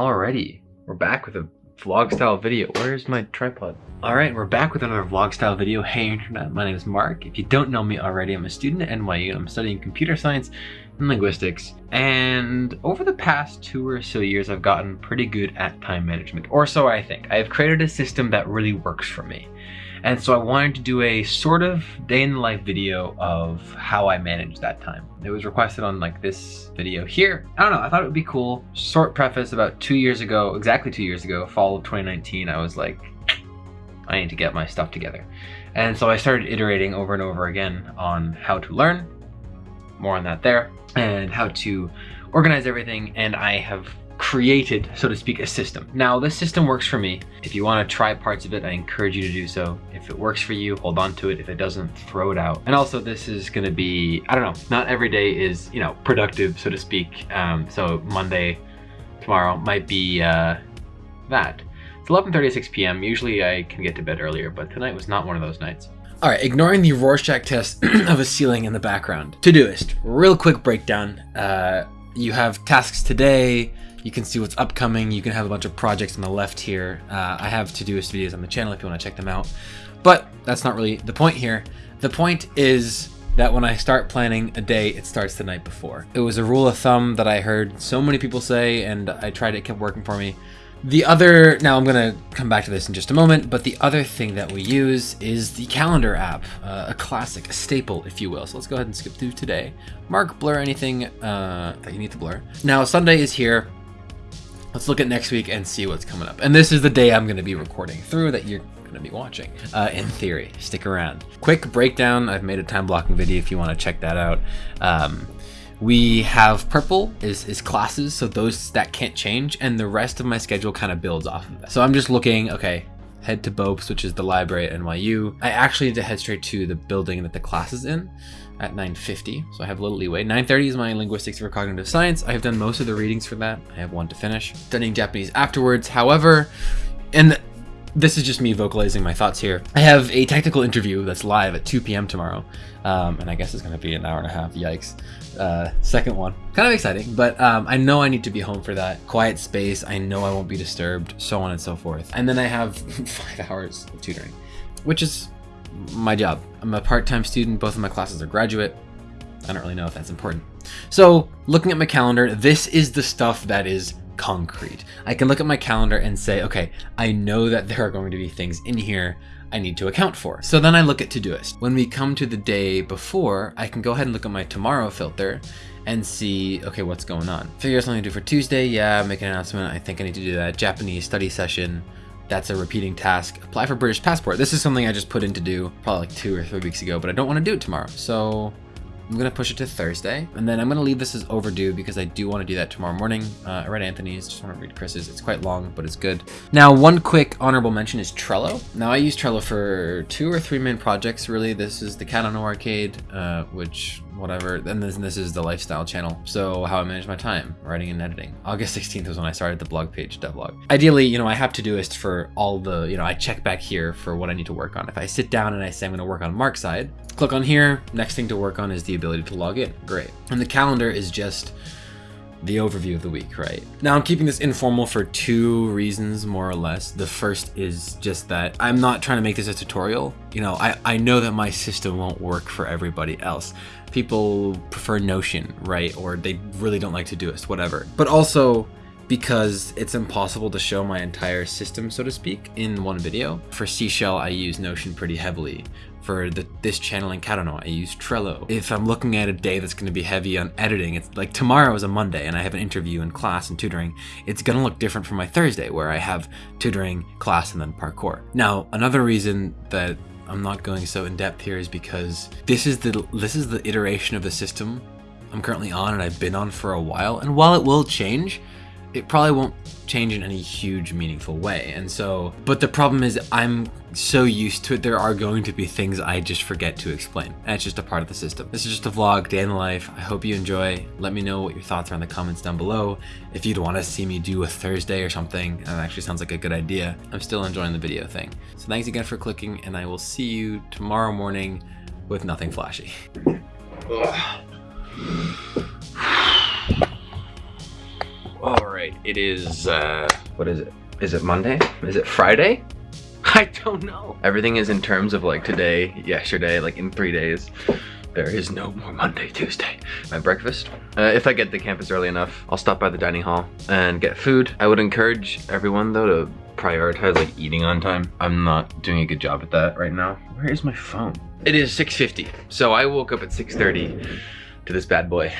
Alrighty, we're back with a vlog style video. Where's my tripod? Alright, we're back with another vlog style video. Hey internet, my name is Mark. If you don't know me already, I'm a student at NYU I'm studying computer science and linguistics. And over the past two or so years, I've gotten pretty good at time management, or so I think. I've created a system that really works for me. Mm-hmm. And so I wanted to do a sort of day in the life video of how I manage that time. It was requested on like this video here. I don't know, I thought it would be cool. Short preface, about two years ago, exactly two years ago, fall of 2019, I was like, I need to get my stuff together. And so I started iterating over and over again on how to learn, more on that there, and how to organize everything. And I have created, so to speak, a system. Now, this system works for me. If you want to try parts of it, I encourage you to do so. If it works for you, hold on to it. If it doesn't, throw it out. And also, this is going to be, I don't know, not every day is, you know, productive, so to speak. Um, so Monday, tomorrow might be uh, that. It's 11.36 p.m. Usually I can get to bed earlier, but tonight was not one of those nights. All right, ignoring the Rorschach test of a ceiling in the background. Todoist, real quick breakdown. Uh, you have tasks today, you can see what's upcoming. You can have a bunch of projects on the left here. Uh, I have Todoist videos on the channel if you want to check them out. But that's not really the point here. The point is that when I start planning a day, it starts the night before. It was a rule of thumb that I heard so many people say, and I tried it, it kept working for me. The other, now I'm to come back to this in just a moment, but the other thing that we use is the calendar app, uh, a classic, a staple, if you will. So let's go ahead and skip through today. Mark, blur anything uh, that you need to blur. Now, Sunday is here. Let's look at next week and see what's coming up. And this is the day I'm going to be recording through that you're going to be watching, uh, in theory. Stick around. Quick breakdown. I've made a time blocking video if you want to check that out. Um, we have purple is, is classes, so those that can't change, and the rest of my schedule kind of builds off of that. So I'm just looking, okay, head to Bobst, which is the library at NYU. I actually need to head straight to the building that the class is in at 9.50, so I have a little leeway. 9.30 is my linguistics for cognitive science. I have done most of the readings for that. I have one to finish. Studying Japanese afterwards. However, and this is just me vocalizing my thoughts here. I have a technical interview that's live at 2 p.m. tomorrow, um, and I guess it's going to be an hour and a half. Yikes. Uh, second one. Kind of exciting, but um, I know I need to be home for that. Quiet space. I know I won't be disturbed, so on and so forth. And then I have five hours of tutoring, which is my job. I'm a part-time student. Both of my classes are graduate. I don't really know if that's important. So looking at my calendar, this is the stuff that is concrete. I can look at my calendar and say, okay, I know that there are going to be things in here I need to account for. So then I look at Todoist. When we come to the day before, I can go ahead and look at my tomorrow filter and see, okay, what's going on. Figure out something to do for Tuesday. Yeah, make an announcement. I think I need to do that. Japanese study session. That's a repeating task. Apply for British passport. This is something I just put in to do probably like two or three weeks ago, but I don't want to do it tomorrow. So I'm gonna push it to Thursday, and then I'm gonna leave this as overdue because I do want to do that tomorrow morning. Uh, I read Anthony's, just want to read Chris's. It's quite long, but it's good. Now, one quick honorable mention is Trello. Now, I use Trello for two or three main projects, really. This is the Cat on Arcade, uh, which whatever. And this, this is the lifestyle channel. So how I manage my time, writing and editing. August 16th was when I started the blog page, devlog. Ideally, you know, I have To Todoist for all the, you know, I check back here for what I need to work on. If I sit down and I say I'm going to work on Mark's side, click on here. Next thing to work on is the ability to log in. Great. And the calendar is just the overview of the week, right? Now I'm keeping this informal for two reasons, more or less. The first is just that I'm not trying to make this a tutorial. You know, I, I know that my system won't work for everybody else. People prefer Notion, right? Or they really don't like to do Todoist, whatever. But also, because it's impossible to show my entire system, so to speak, in one video. For Seashell, I use Notion pretty heavily. For the, this channel in Kadano, I use Trello. If I'm looking at a day that's going to be heavy on editing, it's like tomorrow is a Monday and I have an interview and class and tutoring, it's going to look different from my Thursday where I have tutoring, class, and then parkour. Now, another reason that I'm not going so in depth here is because this is the this is the iteration of the system I'm currently on and I've been on for a while. And while it will change, it probably won't change in any huge meaningful way. And so, but the problem is I'm so used to it, there are going to be things I just forget to explain. And it's just a part of the system. This is just a vlog, day in the life. I hope you enjoy. Let me know what your thoughts are in the comments down below. If you'd want to see me do a Thursday or something, that actually sounds like a good idea. I'm still enjoying the video thing. So thanks again for clicking and I will see you tomorrow morning with nothing flashy. right. it is, uh, what is it? Is it Monday? Is it Friday? I don't know. Everything is in terms of like today, yesterday, like in three days. There is no more Monday, Tuesday. My breakfast. Uh, if I get to campus early enough, I'll stop by the dining hall and get food. I would encourage everyone though to prioritize like eating on time. I'm not doing a good job at that right now. Where is my phone? It is 6.50. So I woke up at 6.30 to this bad boy.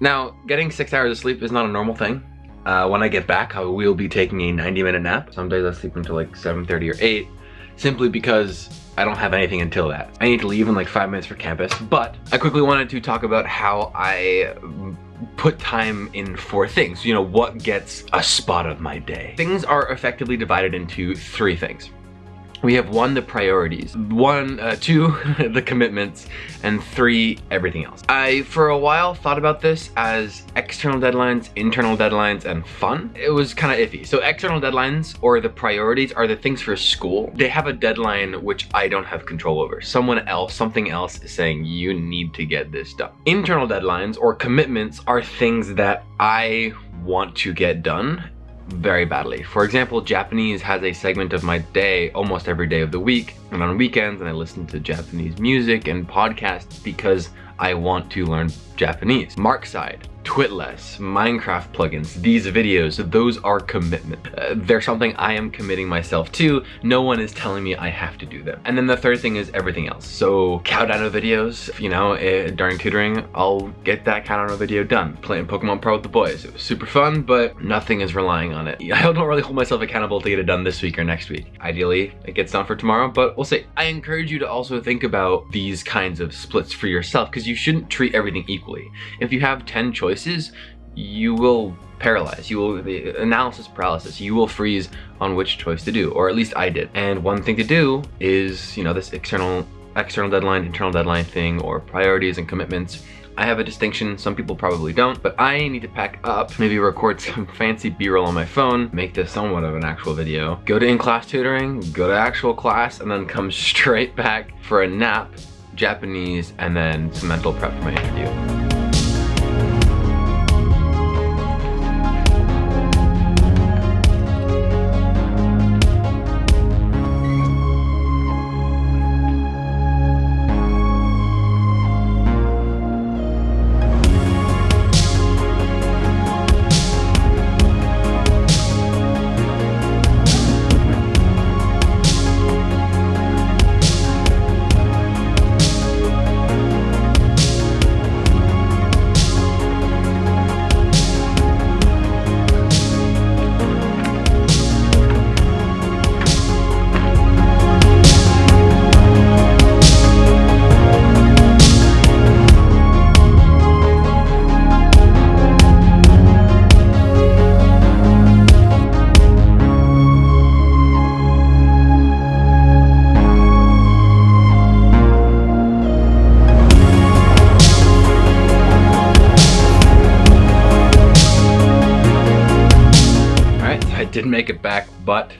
Now, getting six hours of sleep is not a normal thing. Uh, when I get back, I will be taking a 90 minute nap. Some days I sleep until like 7.30 or 8, simply because I don't have anything until that. I need to leave in like five minutes for campus, but I quickly wanted to talk about how I put time in for things. You know, what gets a spot of my day. Things are effectively divided into three things we have one, the priorities, one, uh, two, the commitments, and three, everything else. I, for a while, thought about this as external deadlines, internal deadlines, and fun. It was kind of iffy. So external deadlines, or the priorities, are the things for school. They have a deadline which I don't have control over. Someone else, something else is saying, you need to get this done. Internal deadlines, or commitments, are things that I want to get done very badly. For example, Japanese has a segment of my day almost every day of the week and on weekends and I listen to Japanese music and podcasts because I want to learn Japanese. Markside Twitless, Minecraft plugins, these videos, those are commitment. Uh, they're something I am committing myself to. No one is telling me I have to do them. And then the third thing is everything else. So Cowdino videos, you know, uh, during tutoring, I'll get that Cowdino video done. Playing Pokemon Pro with the boys. It was super fun, but nothing is relying on it. I don't really hold myself accountable to get it done this week or next week. Ideally, it gets done for tomorrow, but we'll see. I encourage you to also think about these kinds of splits for yourself because you shouldn't treat everything equally. If you have 10 choices, choices, you will paralyze. You will, the analysis paralysis, you will freeze on which choice to do, or at least I did. And one thing to do is, you know, this external, external deadline, internal deadline thing, or priorities and commitments. I have a distinction, some people probably don't, but I need to pack up, maybe record some fancy b-roll on my phone, make this somewhat of an actual video, go to in-class tutoring, go to actual class, and then come straight back for a nap, Japanese, and then some mental prep for my interview. Make it back, but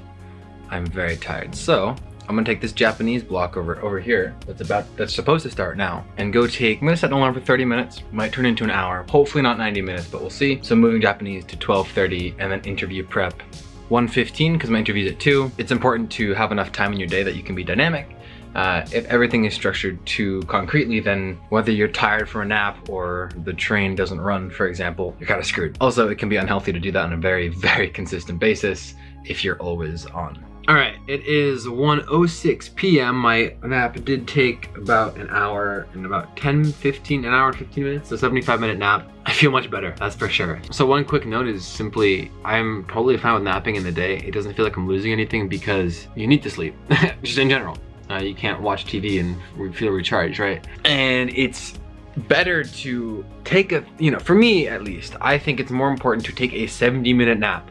I'm very tired. So I'm gonna take this Japanese block over over here that's about that's supposed to start now and go take I'm gonna set an alarm for 30 minutes. Might turn into an hour. Hopefully not 90 minutes but we'll see. So moving Japanese to 12:30 and then interview prep 1:15 because my interview's at 2 it's important to have enough time in your day that you can be dynamic uh, if everything is structured too concretely, then whether you're tired for a nap or the train doesn't run, for example, you're kind of screwed. Also, it can be unhealthy to do that on a very, very consistent basis if you're always on. All right, it is 1.06 p.m. My nap did take about an hour and about 10, 15, an hour and 15 minutes, so 75 minute nap. I feel much better, that's for sure. So one quick note is simply, I'm totally fine with napping in the day. It doesn't feel like I'm losing anything because you need to sleep, just in general. Uh, you can't watch TV and feel recharged, right? And it's better to take a, you know, for me at least, I think it's more important to take a 70 minute nap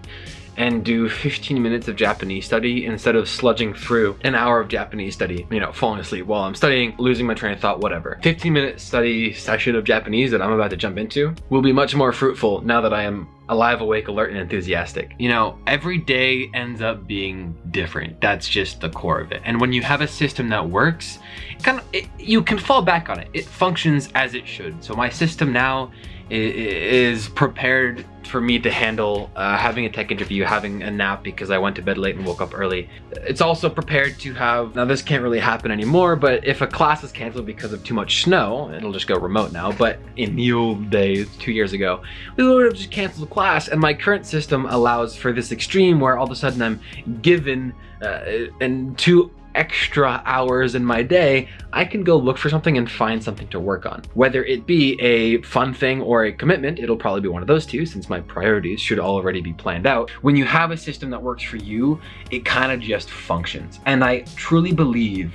and do 15 minutes of Japanese study instead of sludging through an hour of Japanese study, you know, falling asleep while I'm studying, losing my train of thought, whatever. 15 minute study session of Japanese that I'm about to jump into will be much more fruitful now that I am alive, awake, alert, and enthusiastic. You know, every day ends up being different. That's just the core of it. And when you have a system that works, kind of, it, you can fall back on it. It functions as it should. So my system now is prepared for me to handle uh, having a tech interview, having a nap because I went to bed late and woke up early. It's also prepared to have, now this can't really happen anymore, but if a class is canceled because of too much snow, it'll just go remote now. But in the old days, two years ago, we would have just canceled the class. And my current system allows for this extreme where all of a sudden I'm given uh, and two extra hours in my day, I can go look for something and find something to work on. Whether it be a fun thing or a commitment, it'll probably be one of those two since my priorities should already be planned out. When you have a system that works for you, it kind of just functions. And I truly believe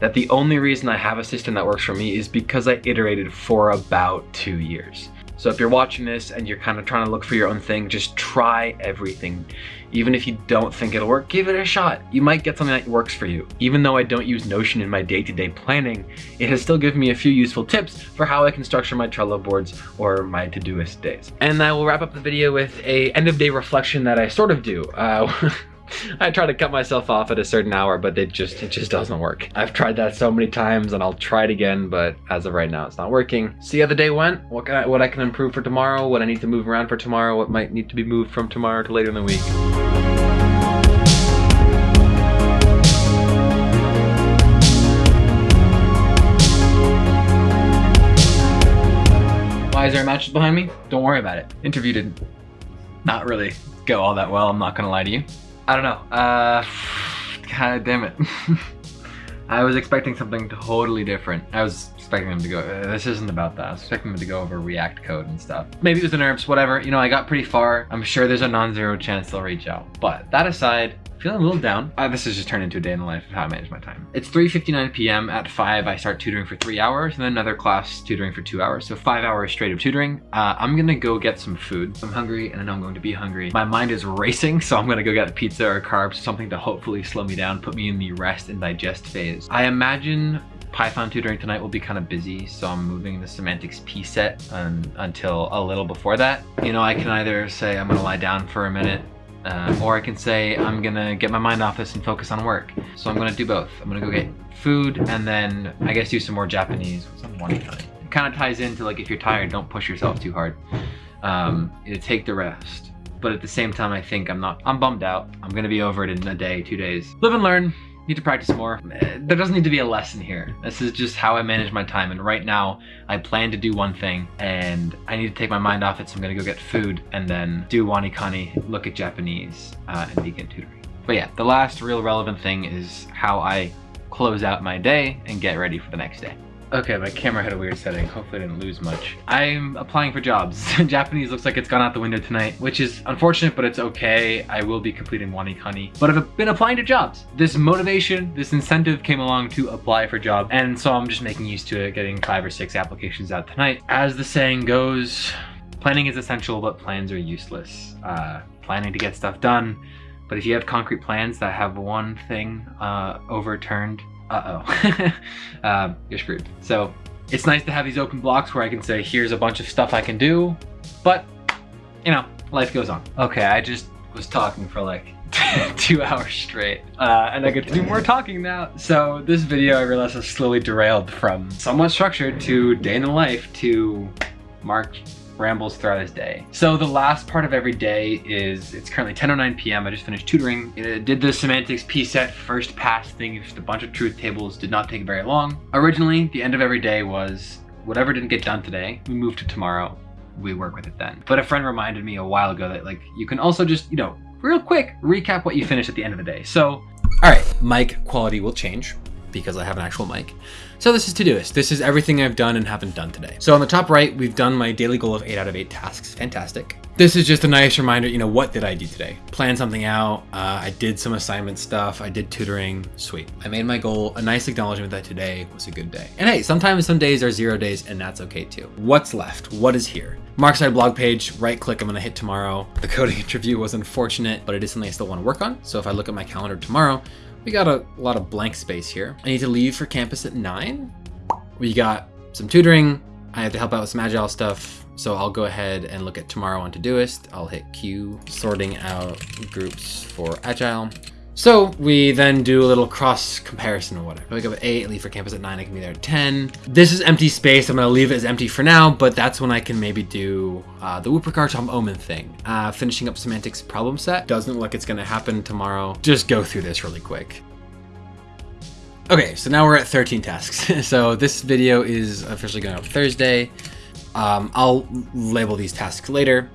that the only reason I have a system that works for me is because I iterated for about two years. So if you're watching this and you're kind of trying to look for your own thing, just try everything. Even if you don't think it'll work, give it a shot. You might get something that works for you. Even though I don't use Notion in my day-to-day -day planning, it has still given me a few useful tips for how I can structure my Trello boards or my Todoist days. And I will wrap up the video with a end of day reflection that I sort of do. Uh, I try to cut myself off at a certain hour, but it just it just doesn't work. I've tried that so many times and I'll try it again, but as of right now, it's not working. See how the day went? What, can I, what I can improve for tomorrow, what I need to move around for tomorrow, what might need to be moved from tomorrow to later in the week. Why is there a mattress behind me? Don't worry about it. Interview didn't not really go all that well, I'm not gonna lie to you. I don't know. Uh, God damn it. I was expecting something totally different. I was expecting them to go, uh, this isn't about that. I was expecting them to go over React code and stuff. Maybe it was the nerves, whatever. You know, I got pretty far. I'm sure there's a non-zero chance they'll reach out. But that aside, feeling a little down. Uh, this has just turned into a day in the life of how I manage my time. It's 3.59 p.m. At 5, I start tutoring for three hours and then another class tutoring for two hours. So five hours straight of tutoring. Uh, I'm gonna go get some food. I'm hungry and I know I'm going to be hungry. My mind is racing, so I'm gonna go get a pizza or carbs, something to hopefully slow me down, put me in the rest and digest phase. I imagine Python tutoring tonight will be kind of busy, so I'm moving the semantics P set until a little before that. You know, I can either say I'm gonna lie down for a minute uh, or I can say I'm gonna get my mind off this and focus on work. So I'm gonna do both. I'm gonna go get food and then I guess do some more Japanese. It kind of ties into like if you're tired, don't push yourself too hard. Um, take the rest. But at the same time, I think I'm not, I'm bummed out. I'm gonna be over it in a day, two days. Live and learn need to practice more. There doesn't need to be a lesson here. This is just how I manage my time. And right now I plan to do one thing and I need to take my mind off it. So I'm gonna go get food and then do WaniKani, look at Japanese uh, and begin tutoring. But yeah, the last real relevant thing is how I close out my day and get ready for the next day. Okay, my camera had a weird setting. Hopefully I didn't lose much. I'm applying for jobs. Japanese looks like it's gone out the window tonight, which is unfortunate, but it's okay. I will be completing WaniKani. But I've been applying to jobs. This motivation, this incentive came along to apply for jobs. And so I'm just making use to it, getting five or six applications out tonight. As the saying goes, planning is essential, but plans are useless. Uh, planning to get stuff done. But if you have concrete plans that have one thing uh, overturned, uh-oh, uh, you're screwed. So it's nice to have these open blocks where I can say, here's a bunch of stuff I can do, but you know, life goes on. Okay, I just was talking for like two hours straight uh, and I get to do more talking now. So this video I realized has slowly derailed from somewhat structured to day in the life to Mark rambles throughout his day. So the last part of every day is, it's currently 10.09 p.m. I just finished tutoring. It did the semantics P-set first pass thing, just a bunch of truth tables, did not take very long. Originally, the end of every day was, whatever didn't get done today, we move to tomorrow, we work with it then. But a friend reminded me a while ago that like, you can also just, you know, real quick, recap what you finished at the end of the day. So, all right, mic quality will change because I have an actual mic. So this is Todoist. This is everything I've done and haven't done today. So on the top right, we've done my daily goal of eight out of eight tasks. Fantastic. This is just a nice reminder, you know, what did I do today? Plan something out. Uh, I did some assignment stuff. I did tutoring. Sweet. I made my goal. A nice acknowledgement that today was a good day. And hey, sometimes some days are zero days and that's okay too. What's left? What is here? Mark's Side blog page, right click, I'm gonna hit tomorrow. The coding interview was unfortunate, but it is something I still wanna work on. So if I look at my calendar tomorrow, we got a lot of blank space here. I need to leave for campus at 9. We got some tutoring. I have to help out with some agile stuff. So I'll go ahead and look at tomorrow on Todoist. I'll hit Q, sorting out groups for agile. So we then do a little cross comparison or whatever. I wake up at 8, leave for campus at 9, I can be there at 10. This is empty space, I'm gonna leave it as empty for now, but that's when I can maybe do uh, the Wuppercar Tom Omen thing. Uh, finishing up semantics problem set. Doesn't look like it's gonna happen tomorrow. Just go through this really quick. Okay, so now we're at 13 tasks. so this video is officially going up Thursday. Um, I'll label these tasks later.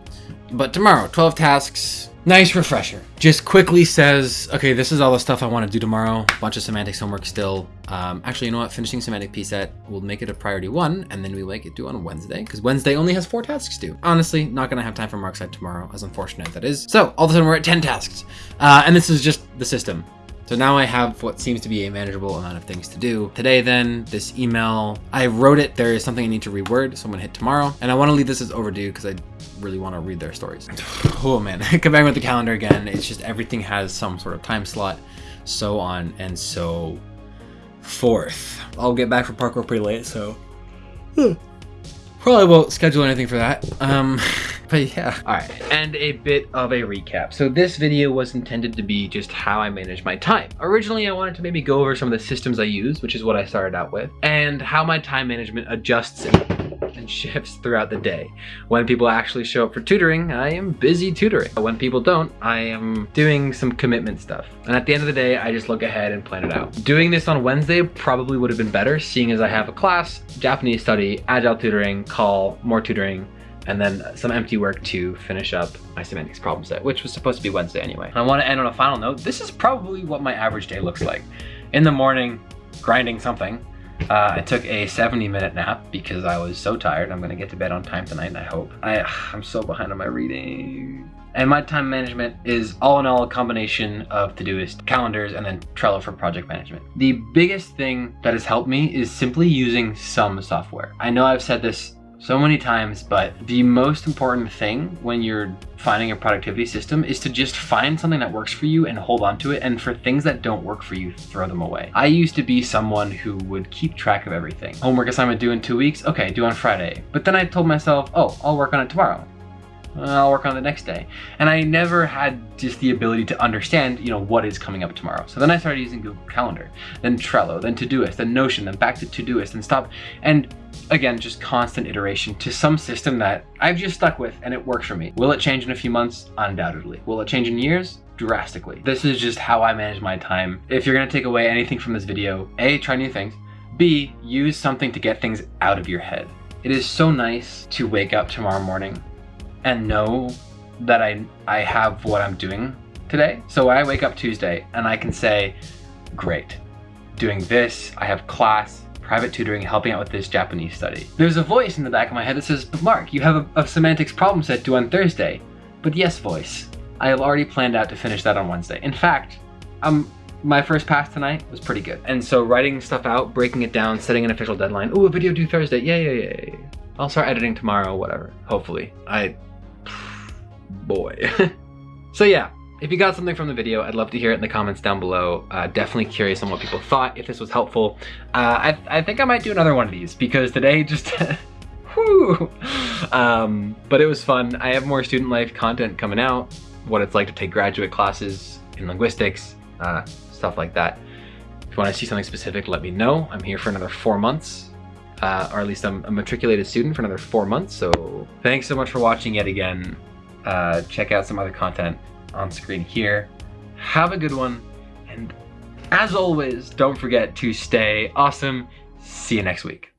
But tomorrow, 12 tasks. Nice refresher. Just quickly says, okay, this is all the stuff I want to do tomorrow. Bunch of semantics homework still. Um, actually, you know what? Finishing semantic P set will make it a priority one, and then we make it due on Wednesday, because Wednesday only has four tasks due. Honestly, not going to have time for MarkSci tomorrow, as unfortunate that is. So, all of a sudden, we're at 10 tasks. Uh, and this is just the system. So now I have what seems to be a manageable amount of things to do. Today then, this email, I wrote it, there is something I need to reword, so I'm gonna hit tomorrow. And I wanna leave this as overdue because I really wanna read their stories. oh man, comparing with the calendar again, it's just everything has some sort of time slot, so on and so forth. I'll get back from parkour pretty late, so probably won't schedule anything for that. Um, but yeah. All right, and a bit of a recap. So this video was intended to be just how I manage my time. Originally, I wanted to maybe go over some of the systems I use, which is what I started out with, and how my time management adjusts and shifts throughout the day. When people actually show up for tutoring, I am busy tutoring. When people don't, I am doing some commitment stuff. And at the end of the day, I just look ahead and plan it out. Doing this on Wednesday probably would have been better, seeing as I have a class, Japanese study, agile tutoring, call, more tutoring, and then some empty work to finish up my semantics problem set, which was supposed to be Wednesday anyway. I want to end on a final note. This is probably what my average day looks like. In the morning, grinding something. Uh, I took a 70 minute nap because I was so tired. I'm gonna get to bed on time tonight, I hope. I, I'm so behind on my reading. And my time management is all in all a combination of Todoist, calendars, and then Trello for project management. The biggest thing that has helped me is simply using some software. I know I've said this so many times, but the most important thing when you're finding a productivity system is to just find something that works for you and hold on to it. And for things that don't work for you, throw them away. I used to be someone who would keep track of everything. Homework assignment due in two weeks? Okay, due on Friday. But then I told myself, oh, I'll work on it tomorrow. Uh, I'll work on the next day. And I never had just the ability to understand, you know, what is coming up tomorrow. So then I started using Google Calendar, then Trello, then Todoist, then Notion, then back to Todoist and stop. And again, just constant iteration to some system that I've just stuck with and it works for me. Will it change in a few months? Undoubtedly. Will it change in years? Drastically. This is just how I manage my time. If you're gonna take away anything from this video, A, try new things. B, use something to get things out of your head. It is so nice to wake up tomorrow morning and know that I, I have what I'm doing today. So I wake up Tuesday and I can say, great, doing this, I have class, private tutoring, helping out with this Japanese study. There's a voice in the back of my head that says, but Mark, you have a, a semantics problem set due on Thursday. But yes, voice, I have already planned out to finish that on Wednesday. In fact, um, my first pass tonight was pretty good. And so writing stuff out, breaking it down, setting an official deadline. Oh, a video due Thursday. Yeah, yeah, yeah. I'll start editing tomorrow, whatever. Hopefully. I boy. so yeah, if you got something from the video, I'd love to hear it in the comments down below. Uh, definitely curious on what people thought, if this was helpful. Uh, I, I think I might do another one of these because today just, whoo. Um, but it was fun. I have more student life content coming out, what it's like to take graduate classes in linguistics, uh, stuff like that. If you want to see something specific, let me know. I'm here for another four months. Uh, or at least I'm a matriculated student for another four months. So thanks so much for watching yet again uh, check out some other content on screen here. Have a good one, and as always, don't forget to stay awesome. See you next week.